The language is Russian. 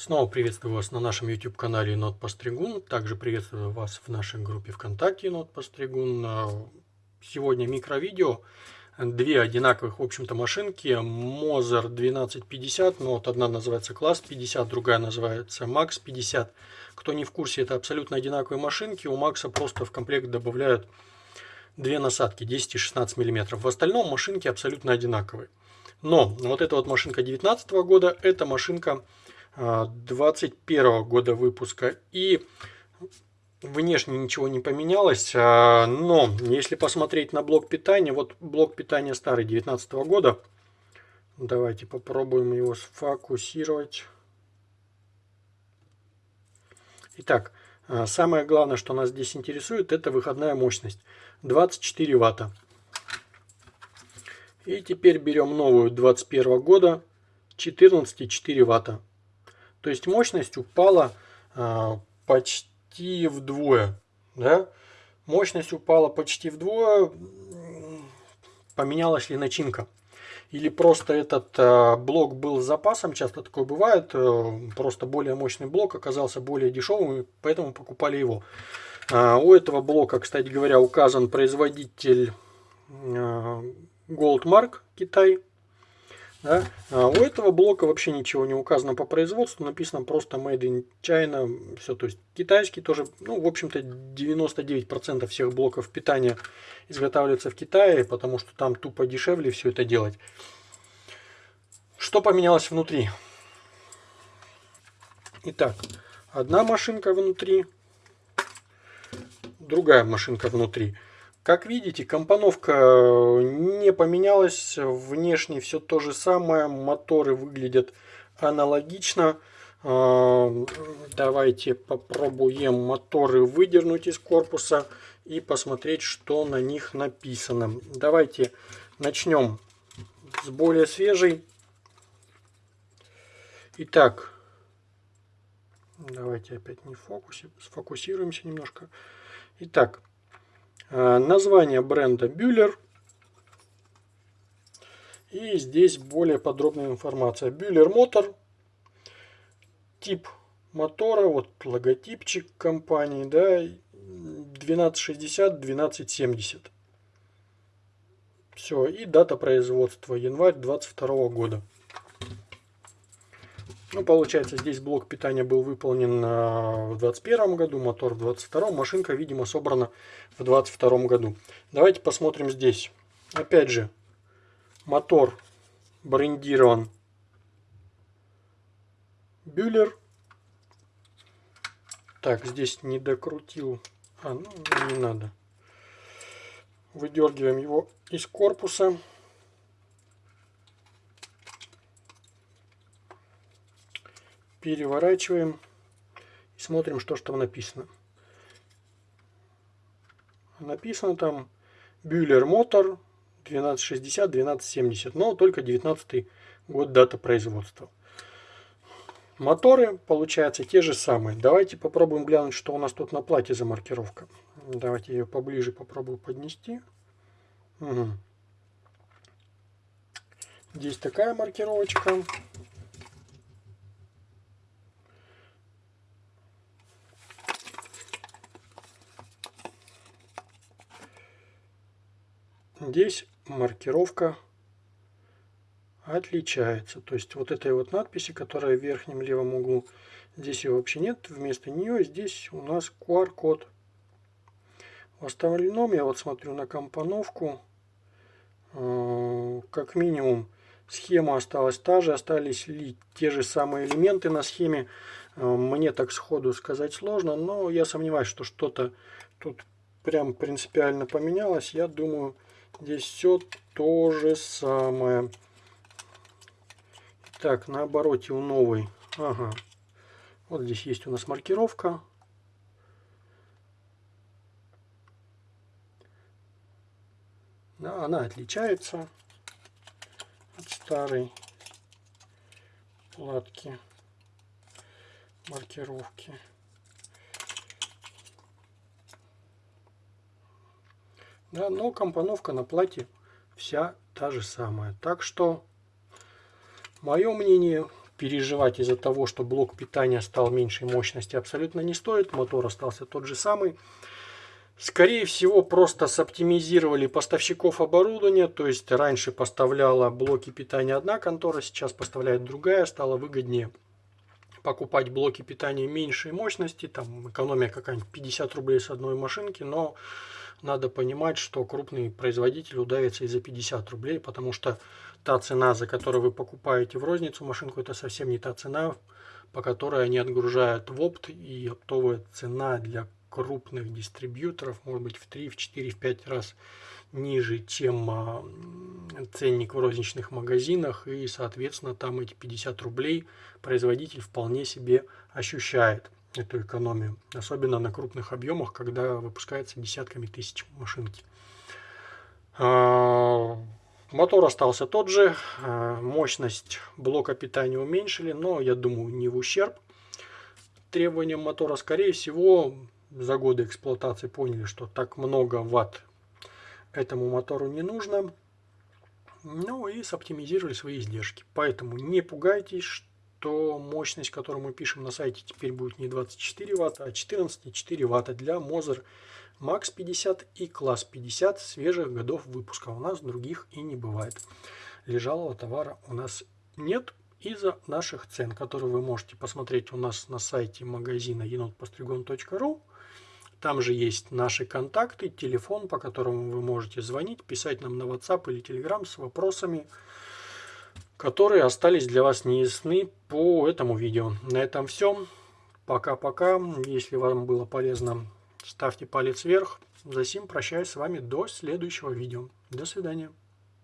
Снова приветствую вас на нашем YouTube канале Енот Постригун. Также приветствую вас в нашей группе ВКонтакте Енот Постригун. Сегодня микровидео. Две одинаковых, в общем-то, машинки. Moser 1250, но вот одна называется класс 50, другая называется Max 50. Кто не в курсе, это абсолютно одинаковые машинки. У Макса просто в комплект добавляют две насадки 10 и 16 мм. В остальном машинки абсолютно одинаковые. Но вот эта вот машинка 19 года, это машинка 21 года выпуска. И внешне ничего не поменялось, а, но если посмотреть на блок питания, вот блок питания старый 19 года, давайте попробуем его сфокусировать. Итак, а, самое главное, что нас здесь интересует, это выходная мощность 24 ватта. И теперь берем новую 21 года 14,4 ватта. То есть мощность упала а, почти вдвое. Да? Мощность упала почти вдвое. Поменялась ли начинка? Или просто этот а, блок был с запасом, часто такое бывает, а, просто более мощный блок оказался более дешевым, поэтому покупали его. А, у этого блока, кстати говоря, указан производитель а, Goldmark Китай. Да? А у этого блока вообще ничего не указано по производству, написано просто Made in China, все, то есть китайский тоже, ну, в общем-то, 99% всех блоков питания изготавливается в Китае, потому что там тупо дешевле все это делать. Что поменялось внутри? Итак, одна машинка внутри, другая машинка внутри. Как видите, компоновка э, не поменялась, внешне все то же самое, моторы выглядят аналогично. Э, давайте попробуем моторы выдернуть из корпуса и посмотреть, что на них написано. Давайте начнем с более свежей. Итак, давайте опять не фокусе, сфокусируемся немножко. Итак, название бренда Bühler. И здесь более подробная информация. Bühler мотор. Тип мотора, вот логотипчик компании, да, 1260-1270. Все, и дата производства, январь 22 года. Ну, получается, здесь блок питания был выполнен в 2021 году, мотор в 2022, машинка, видимо, собрана в 2022 году. Давайте посмотрим здесь. Опять же, мотор брендирован Бюллер. Так, здесь не докрутил. А, ну, не надо. Выдергиваем его из корпуса. Переворачиваем и смотрим, что же там написано. Написано там Bühler Motor 1260-1270, но только 19 год дата производства. Моторы, получается, те же самые. Давайте попробуем глянуть, что у нас тут на плате за маркировка. Давайте ее поближе попробую поднести. Угу. Здесь такая маркировочка. Здесь маркировка отличается. То есть вот этой вот надписи, которая в верхнем левом углу, здесь ее вообще нет. Вместо нее здесь у нас QR-код. В остальном я вот смотрю на компоновку. Э, как минимум схема осталась та же, остались ли те же самые элементы на схеме. Э, мне так сходу сказать сложно, но я сомневаюсь, что что-то тут прям принципиально поменялось. Я думаю, Здесь все то же самое. Так, на обороте у новой. Ага. Вот здесь есть у нас маркировка. Она отличается от старой платки маркировки. Да, но компоновка на платье вся та же самая. Так что, мое мнение, переживать из-за того, что блок питания стал меньшей мощности, абсолютно не стоит. Мотор остался тот же самый. Скорее всего, просто соптимизировали поставщиков оборудования. То есть раньше поставляла блоки питания одна контора, сейчас поставляет другая. Стало выгоднее покупать блоки питания меньшей мощности. Там экономия какая-нибудь 50 рублей с одной машинки. Но надо понимать, что крупный производитель удавится и за 50 рублей, потому что та цена, за которую вы покупаете в розницу машинку, это совсем не та цена, по которой они отгружают в опт, и оптовая цена для крупных дистрибьюторов может быть в 3, в 4, в 5 раз ниже, чем а, ценник в розничных магазинах, и, соответственно, там эти 50 рублей производитель вполне себе ощущает эту экономию, особенно на крупных объемах, когда выпускается десятками тысяч машинки. А, Мотор остался тот же, э, мощность блока питания уменьшили, но я думаю не в ущерб требованиям мотора. Скорее всего, за годы эксплуатации поняли, что так много ватт этому мотору не нужно. Ну и соптимизировали свои издержки. Поэтому не пугайтесь, что мощность, которую мы пишем на сайте, теперь будет не 24 ватта, а 14,4 ватта для Moser Макс 50 и класс 50 свежих годов выпуска. У нас других и не бывает. Лежалого товара у нас нет из-за наших цен, которые вы можете посмотреть у нас на сайте магазина енотпостригон.ру. Там же есть наши контакты, телефон, по которому вы можете звонить, писать нам на WhatsApp или Telegram с вопросами, которые остались для вас неясны по этому видео. На этом все. Пока-пока. Если вам было полезно Ставьте палец вверх. За сим прощаюсь с вами до следующего видео. До свидания.